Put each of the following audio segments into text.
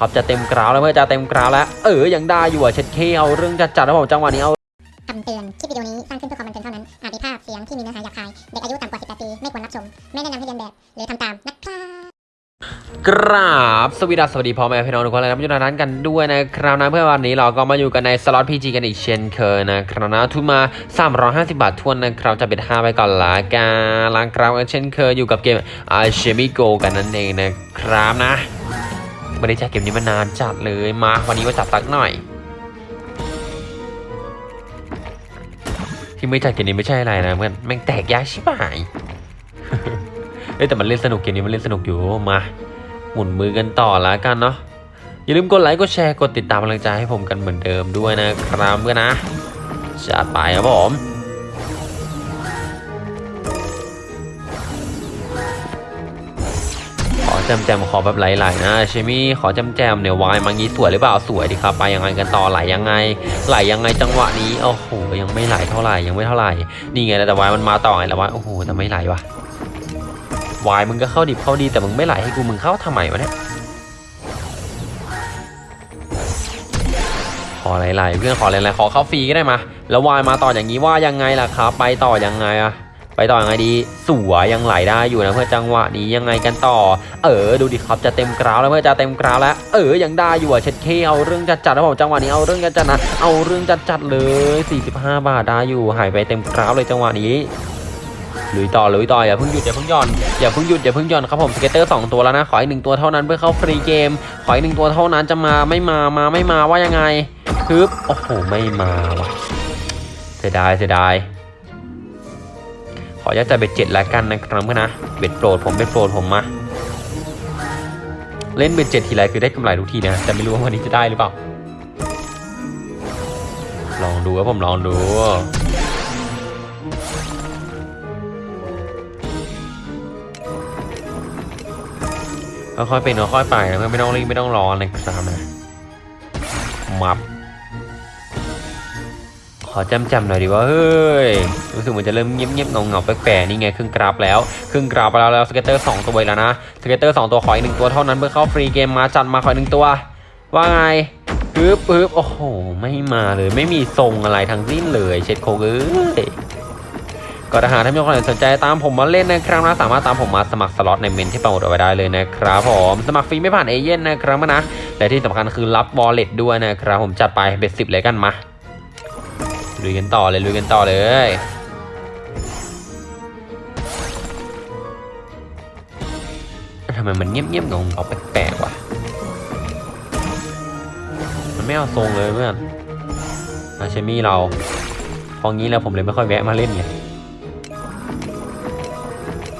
ครับจะเต็มกราวแล้วเพื่อจะเต็มกราวแล้ว เออยังได้อยู่อะเช็ดเคเอาเรื่องจัดจัดแล้วผมจังหวะนี้เอาคำเตือน คลิปวิดีโอนี้สร้างขึ้นเพื่อความบันเทิงเท่านั้น อาจมีภาพเสียงที่มีเนื้อหาหยาบคาย เด็กอายุต่ำกว่า 18 ปี ไม่ควรรับชม ไม่แนะนำให้เรียนแบบ หรือทำตามนะครับกราบสวัสดีสสวัสดีพ่อแม่พี่น้องทุกคนเลยนะมาอยู่ในร้นกันด้วยนะครับนะเพื่อวันนี้เราก็มาอยู่กันในสล็อตพีจีกันอีกเช่นเคยนะครับนะทุนมา 350 บาททวนนะครับจะเป็น5ไปก่อนละกันล้างกราวกันเช่นเคยอยู่กับเกมอาเชมิโกกันนั่นเองนะครับนะ ไม่ได้ใช้เกมนี้มานานจัดเลยมาวันนี้มาจัดสักหน่อย ที่ไม่จัดเกมนี้ไม่ใช่อะไรนะเพื่อนแม่งแตกยากชิบหายเอ้แต่มันเล่นสนุกเกมนี้มันเล่นสนุกอยู่มาหมุนมือกันต่อละกันเนาะอย่าลืมกดไลค์กดแชร์กดติดตามกำลังใจให้ผมกันเหมือนเดิมด้วยนะครับเพื่อนนะจัดไปครับผม แจมแจมขอแบบไหลๆนะเชมี่ขอแจมแจมเนี่ยวายมางี้สวยหรือเปล่าสวยดีครับไปยังไงกันต่อไหลยังไง ไหลยังไงจังหวะนี้โอ้โหยังไม่ไหลเท่าไหร่ยังไม่เท่าไหร่นี่ไงแต่วายมันมาต่อไงแล้ววายโอ้โหแต่ไม่ไหลวะวายมึงก็เข้าดิบเข้าดีแต่มึงไม่ไหลให้กูมึงเข้าทำไมวะเนี่ยขอไหลๆเพื่อนขอไหลๆขอเข้าฟรีก็ได้มาแล้ววายมาต่ออย่างนี้ว่ายังไงล่ะครับ ไปต่อยังไงอะ ไปต่อยังไงดี สวยยังไหลได้อยู่นะเพื่อจังหวะนี้ยังไงกันต่อ เออดูดิครับจะเต็มกราวแล้วเพื่อจะเต็มกราวแล้ว เออยังได้อยู่อะเช็ดเคเอาเรื่องจัดจัดๆนะผมจังหวะนี้เอาเรื่องจัดจัดๆนะเอาเรื่องจัดจัดๆเลย 45 บาทได้อยู่หายไปเต็มกราวเลยจังหวะนี้ลุยต่อลุยต่ออย่าเพิ่งหยุดอย่าเพิ่งย่อนอย่าเพิ่งหยุดอย่าเพิ่งย่อนครับผมสเก็ตเตอร์สองตัวแล้วนะขออีกหนึ่งตัวเท่านั้นเพื่อเข้าฟรีเกม ขออีกหนึ่งตัวเท่านั้นจะมาไม่มามาไม่มาว่ายังไงฮึบโอ้โหไม่มาว่ะเสียดายเสียดาย ออนุญาตจะเบ็ดเจ็ดแล้วกันนะครับเพื่อนนะเบ็ดโปรดผมเบ็ดโปรดผมมาเล่นเบ็ดเจ็ดทีไรคือได้กำไรทุกทีนะแต่ไม่รู้ว่าวันนี้จะได้หรือเปล่า ลองดูครับผมลองดูค่อยๆเป็นค่อยๆไปนะเพื่อไม่ต้องรีบไม่ต้องรอนะครับนะมับ อจำจำๆหน่อยดิว่าเฮ้ยรู้สึกเหมือนจะเริ่มเงียบๆเหงาๆแปลกๆนี่ไงครึ่งกราฟแล้วครึ่งกราฟไปแล้วแล้ว scatter สองตัวแล้วนะ scatter สองตัวขออีกหนึ่งตัวเท่านั้นเพื่อเข้าฟรีเกมมาจัดมาขออีกหนึ่งตัว ว่าไงปึ๊บปึ๊บโอ้โหไม่มาเลยไม่มีทรงอะไรทั้งสิ้นเลยเช็ดโคกเอ้ยก็ถ้าหากท่านมีคนสนใจตามผมมาเล่นนะครับนะสามารถตามผมมาสมัครสล็อตในเมนต์ที่ปักหมุดเอาไว้ได้เลยนะครับผมสมัครฟรีไม่ผ่านเอเย่นต์นะครับนะและที่สำคัญคือรับวอลเล็ตด้วยนะครับผมจัดไปเบ็ดสิบเลยกันมา ลุยกันต่อเลยลุยกันต่อเลยทำไมมันเงียบๆงงเอาแปลกๆวะมันไม่เอาทรงเลยเพื่อนอาเชมี่เราพองี้แล้วผมเลยไม่ค่อยแวะมาเล่นไง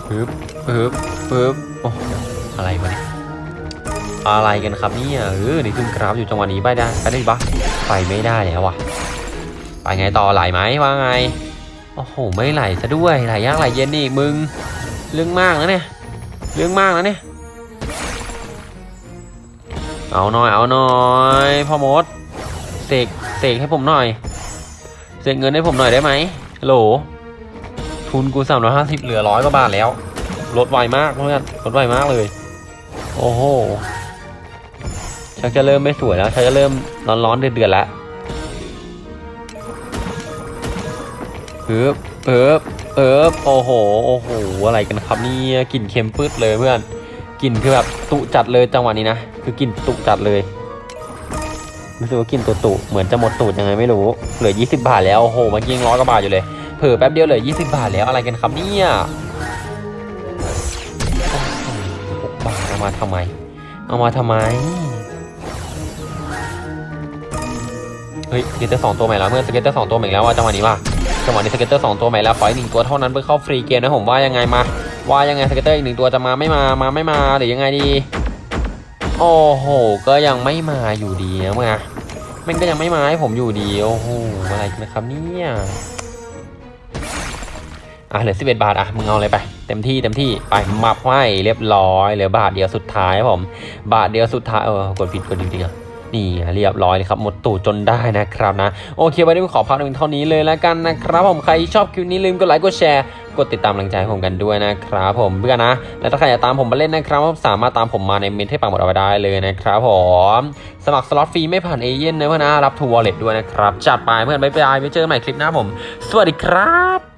ปึ๊บปึ๊บปึ๊บโอ้อะไรวะอะไรกันครับเนี่ยเออนี่ขึ้นกราฟอยู่จังหวะนี้ไปได้ไปได้ปะไปไม่ได้แล้วว่ะ ไปไงต่อไหลไหมว่าไง โอ้โห ไม่ไหลซะด้วยไหลยากไหลเย็นนี่มึง เรื่องมากนะเนี่ย เรื่องมากนะเนี่ย เอาหน่อยเอาหน่อยพ่อมดเสกเสกให้ผมหน่อยเสกเงินให้ผมหน่อยได้ไหมโหล ทุนกูสามร้อยห้าสิบเหลือร้อยกว่าบาทแล้วลดไวมากเพื่อนลดไวมากเลย โอ้โหชักจะเริ่มไม่สวยแล้วชักจะเริ่มร้อนร้อนๆเดือดเดือดๆแล้ว เอิบเอิบเอิบโอ้โห โอ้โห อะไรกันครับนี่กลิ่นเค็มปื๊ดเลยเพื่อนกลิ่นคือแบบตุจัดเลยจังหวะนี้นะ คือกลิ่นตุจัดเลยรู้สึกว่ากลิ่นตุตุเหมือนจะหมดตูดยังไงไม่รู้ เหลือ 20 บาทแล้ว โอ้โหเมื่อกี้ยังร้อยกว่าบาทอยู่เลย เผลอแป๊บเดียวเหลือ 20 บาทแล้วอะไรกันครับเนี่ยหกบาทเอามาทำไม เอามาทำไม เฮ้ย scatter สองตัวใหม่แล้วเพื่อน scatter สองตัวใหม่แล้วว่าจังหวะนี้ว่ะ จังหวะนี้ scatter สองตัวใหม่แล้วขออีกหนึ่งตัวเท่านั้นเพื่อเข้าฟรีเกมนะผมว่ายังไงมา ว่ายังไง scatter อีกหนึ่งตัวจะมาไม่มามาไม่มาหรือยังไงดี โอ้โห ก็ยังไม่มาอยู่ดีนะมึงอะม่งก็ยังไม่มาให้ผมอยู่ดีโอ้โหอะไรกันนะครับเนี่ยอะเหลือ11บเอ็ดบาทอะมึงเอาอะไรไปเต็มที่เต็มที่ไปมับให้เรียบร้อยเหลือบาทเดียวสุดท้ายผม บาทเดียวสุดท้ายเออกดผิดกดผิดจริงๆอะ นี่เรียบร้อยเลยครับ หมดตูดจนได้นะครับนะ โอเควันนี้ผมขอพักเพียงเท่านี้เลยแล้วกันนะครับ ผมใครชอบคลิปนี้ลืมกดไลค์กดแชร์กดติดตามกำลังใจให้ผมกันด้วยนะครับผมเพื่อนนะ และถ้าใครอยากตามผมมาเล่นนะครับสามารถตามผมมาในเมนต์ที่ปักหมุดเอาไว้ได้เลยนะครับผมสมัครสล็อตฟรีไม่ผ่านเอเย่นต์นะเพื่อนนะรับทรูวอลเล็ทด้วยนะครับจัดไปเพื่อนบ๊ายบายไว้เจอกันใหม่คลิปหน้าผม สวัสดีครับ